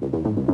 vez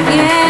bien.